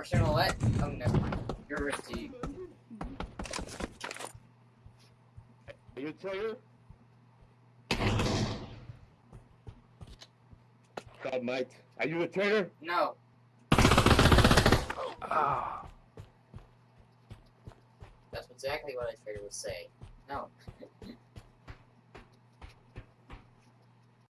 Personal what? Oh, never mind. You're risky. Are you a? God, Mike. Are you a traitor? No. Ah. That's exactly what I figured would say. No.